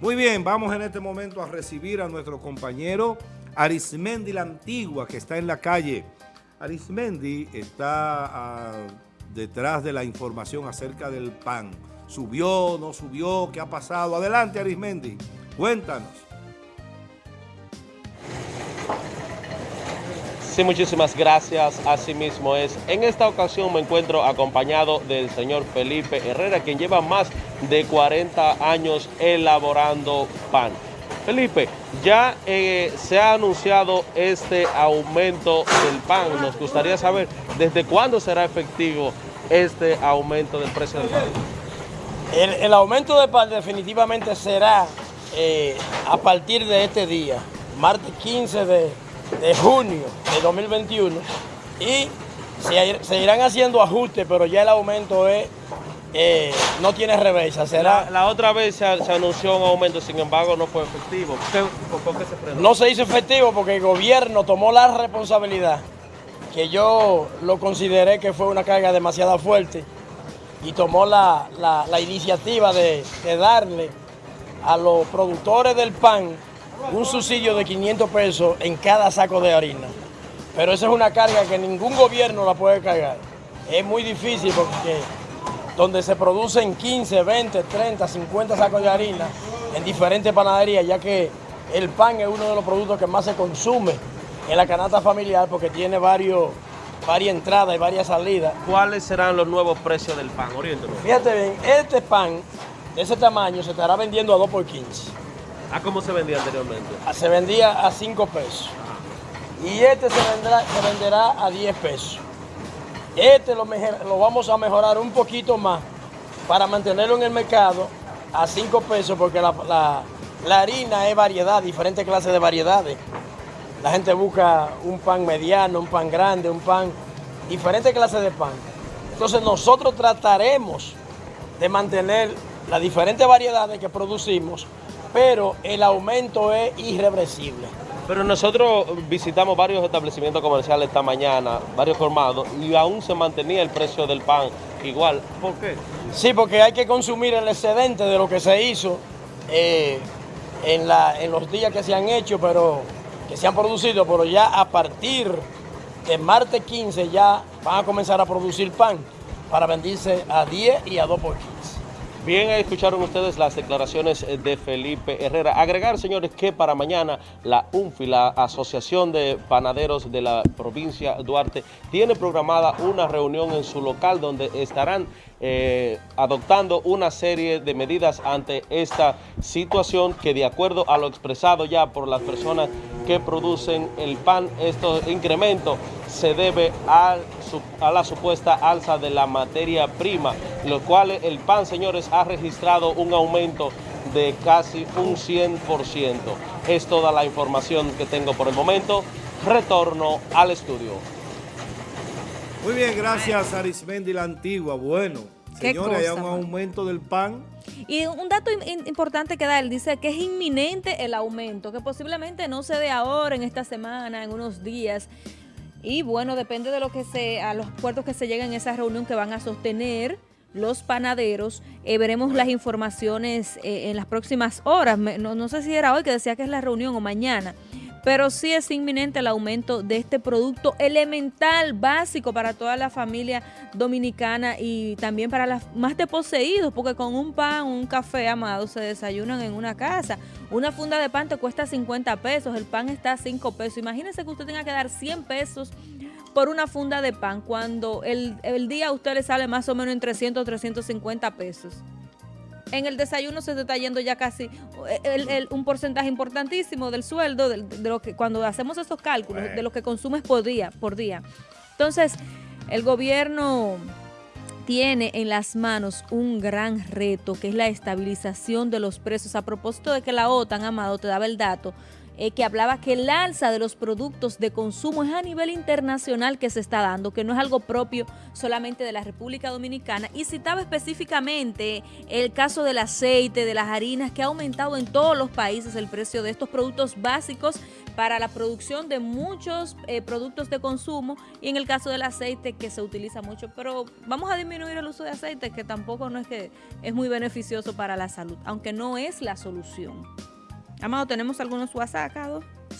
Muy bien, vamos en este momento a recibir a nuestro compañero Arismendi la Antigua, que está en la calle. Arismendi está ah, detrás de la información acerca del pan. ¿Subió, no subió? ¿Qué ha pasado? Adelante, Arismendi, cuéntanos. Muchísimas gracias. Así mismo es. En esta ocasión me encuentro acompañado del señor Felipe Herrera, quien lleva más de 40 años elaborando pan. Felipe, ya eh, se ha anunciado este aumento del pan. Nos gustaría saber desde cuándo será efectivo este aumento del precio del pan. El, aumento del pan definitivamente será eh, a partir de este día, martes 15 de de junio de 2021 y se, irán haciendo ajustes, pero ya el aumento es, eh, no tiene reversa. Será... La, otra vez se, anunció un aumento, sin embargo no fue efectivo. No se hizo efectivo porque el gobierno tomó la responsabilidad, que yo lo consideré que fue una carga demasiado fuerte, y tomó la, iniciativa de darle a los productores del pan un subsidio de 500 pesos en cada saco de harina. Pero esa es una carga que ningún gobierno la puede cargar. Es muy difícil porque donde se producen 15, 20, 30, 50 sacos de harina en diferentes panaderías, ya que el pan es uno de los productos que más se consume en la canasta familiar porque tiene varios, varias entradas y varias salidas. ¿Cuáles serán los nuevos precios del pan? Oriéntalo. Fíjate bien, este pan de ese tamaño se estará vendiendo a 2 por 15. ¿A cómo se vendía anteriormente? Ah, se vendía a 5 pesos. Y este se, vendrá, se venderá a 10 pesos. Este lo, lo vamos a mejorar un poquito más para mantenerlo en el mercado a 5 pesos porque la, harina es variedad, diferentes clases de variedades. La gente busca un pan mediano, un pan grande, un pan, diferentes clases de pan. Entonces nosotros trataremos de mantener las diferentes variedades que producimos pero el aumento es irreversible. Pero nosotros visitamos varios establecimientos comerciales esta mañana, varios formados, y aún se mantenía el precio del pan igual. ¿Por qué? Sí, porque hay que consumir el excedente de lo que se hizo eh, en, en los días que se han hecho, pero que se han producido, pero ya a partir de martes 15 ya van a comenzar a producir pan para venderse a 10 y a 2 por 15. Bien, escucharon ustedes las declaraciones de Felipe Herrera. Agregar, señores, que para mañana la UNFI, la Asociación de Panaderos de la provincia Duarte, tiene programada una reunión en su local donde estarán eh, adoptando una serie de medidas ante esta situación que de acuerdo a lo expresado ya por las personas que producen el pan, este incremento se debe a la supuesta alza de la materia prima, lo cual el pan, señores, ha registrado un aumento de casi un 100%. Es toda la información que tengo por el momento. Retorno al estudio. Muy bien, gracias Arismendi la Antigua. Bueno, señores, hay un aumento del pan. Y un dato importante que da él, dice que es inminente el aumento, que posiblemente no se dé ahora, en esta semana, en unos días. Y bueno, depende de lo que se, a los puertos que se lleguen en esa reunión que van a sostener los panaderos. Eh, veremos las informaciones eh, en las próximas horas. no, sé si era hoy que decía que es la reunión o mañana pero sí es inminente el aumento de este producto elemental, básico para toda la familia dominicana y también para los más poseídos, porque con un pan, un café, amado, se desayunan en una casa. Una funda de pan te cuesta 50 pesos, el pan está a 5 pesos. Imagínese que usted tenga que dar 100 pesos por una funda de pan, cuando el, el día a usted le sale más o menos en 300 350 pesos en el desayuno se está yendo ya casi un porcentaje importantísimo del sueldo, de, lo que cuando hacemos esos cálculos, de lo que consumes por día, por día. Entonces, el gobierno tiene en las manos un gran reto, que es la estabilización de los precios. A propósito de que la OTAN, Amado, te daba el dato, eh, que hablaba que el alza de los productos de consumo es a nivel internacional que se está dando, que no es algo propio solamente de la República Dominicana. Y citaba específicamente el caso del aceite, de las harinas, que ha aumentado en todos los países el precio de estos productos básicos para la producción de muchos eh, productos de consumo y en el caso del aceite que se utiliza mucho. Pero vamos a disminuir el uso de aceite que tampoco no es que es muy beneficioso para la salud, aunque no es la solución. Amado, ¿tenemos algunos WhatsApp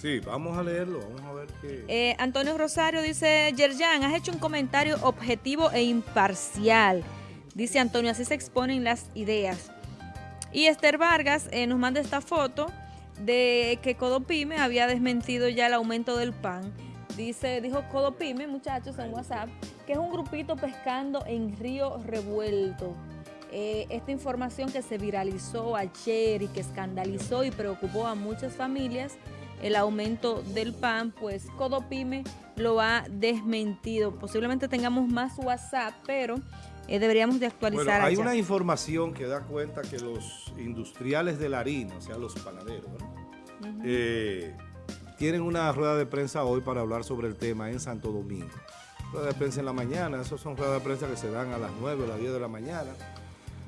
Sí, vamos a leerlo, vamos a ver qué... Eh, Antonio Rosario dice, Yerjan, has hecho un comentario objetivo e imparcial. Dice Antonio, así se exponen las ideas. Y Esther Vargas eh, nos manda esta foto de que Codopime había desmentido ya el aumento del pan. Dice, dijo Codopime, muchachos, en WhatsApp, que es un grupito pescando en Río Revuelto. Eh, esta información que se viralizó ayer y que escandalizó y preocupó a muchas familias, el aumento del pan, pues Codopime lo ha desmentido. Posiblemente tengamos más WhatsApp, pero eh, deberíamos de actualizar. hay una información que da cuenta que los industriales de la harina, o sea, los panaderos, eh, tienen una rueda de prensa hoy para hablar sobre el tema en Santo Domingo. Rueda de prensa en la mañana, esos son ruedas de prensa que se dan a las 9 o las 10 de la mañana.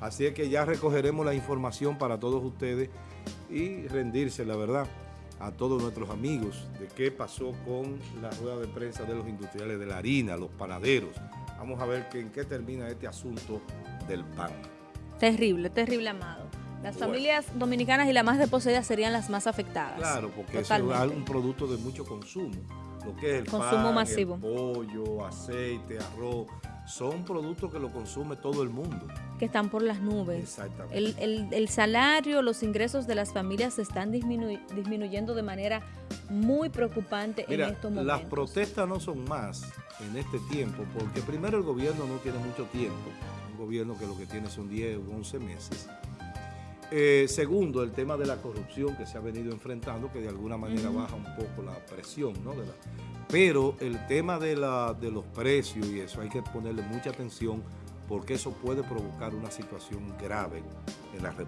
Así es que ya recogeremos la información para todos ustedes y rendirse, la verdad, a todos nuestros amigos de qué pasó con la rueda de prensa de los industriales de la harina, los panaderos. Vamos a ver en qué termina este asunto del pan. Terrible, terrible, Amado. Las familias dominicanas y las más desposeídas serían las más afectadas. Claro, porque es un producto de mucho consumo. Lo que es el consumo masivo. El pollo, aceite, arroz, son productos que lo consume todo el mundo. Que están por las nubes. Exactamente. El, salario, los ingresos de las familias se están disminuyendo de manera muy preocupante en estos momentos. Las protestas no son más en este tiempo, porque primero el gobierno no tiene mucho tiempo, un gobierno que lo que tiene son 10 o 11 meses. Eh, segundo, el tema de la corrupción que se ha venido enfrentando, que de alguna manera baja un poco la presión, ¿no? De la, pero el tema de, la, de los precios y eso hay que ponerle mucha atención porque eso puede provocar una situación grave en la República.